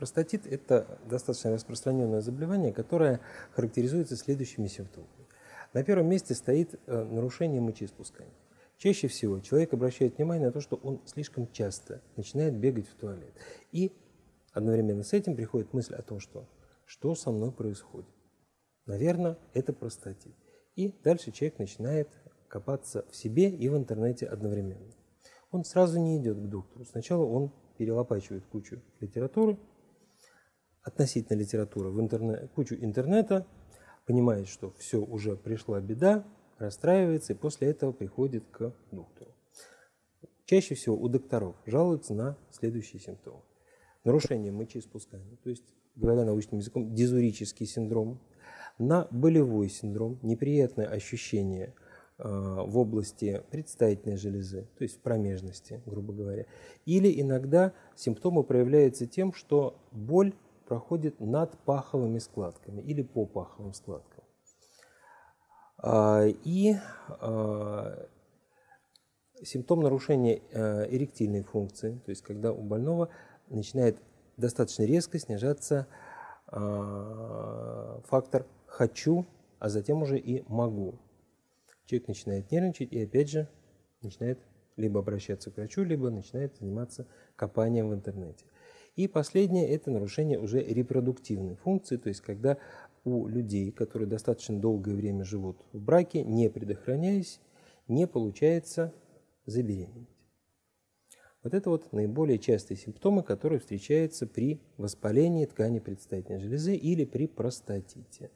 Простатит – это достаточно распространенное заболевание, которое характеризуется следующими симптомами. На первом месте стоит э, нарушение мочеиспускания. Чаще всего человек обращает внимание на то, что он слишком часто начинает бегать в туалет. И одновременно с этим приходит мысль о том, что что со мной происходит. Наверное, это простатит. И дальше человек начинает копаться в себе и в интернете одновременно. Он сразу не идет к доктору. Сначала он перелопачивает кучу литературы, относительно литературы, в интернет, кучу интернета, понимает, что все, уже пришла беда, расстраивается и после этого приходит к доктору. Чаще всего у докторов жалуются на следующие симптомы. Нарушение мочеиспускания, то есть, говоря научным языком, дизурический синдром, на болевой синдром, неприятное ощущение э, в области предстательной железы, то есть в промежности, грубо говоря. Или иногда симптомы проявляются тем, что боль проходит над паховыми складками или по паховым складкам. А, и а, симптом нарушения а, эректильной функции, то есть когда у больного начинает достаточно резко снижаться фактор «хочу», а затем уже и «могу». Человек начинает нервничать и опять же начинает либо обращаться к врачу, либо начинает заниматься копанием в интернете. И последнее – это нарушение уже репродуктивной функции, то есть когда у людей, которые достаточно долгое время живут в браке, не предохраняясь, не получается забеременеть. Вот это вот наиболее частые симптомы, которые встречаются при воспалении ткани предстательной железы или при простатите.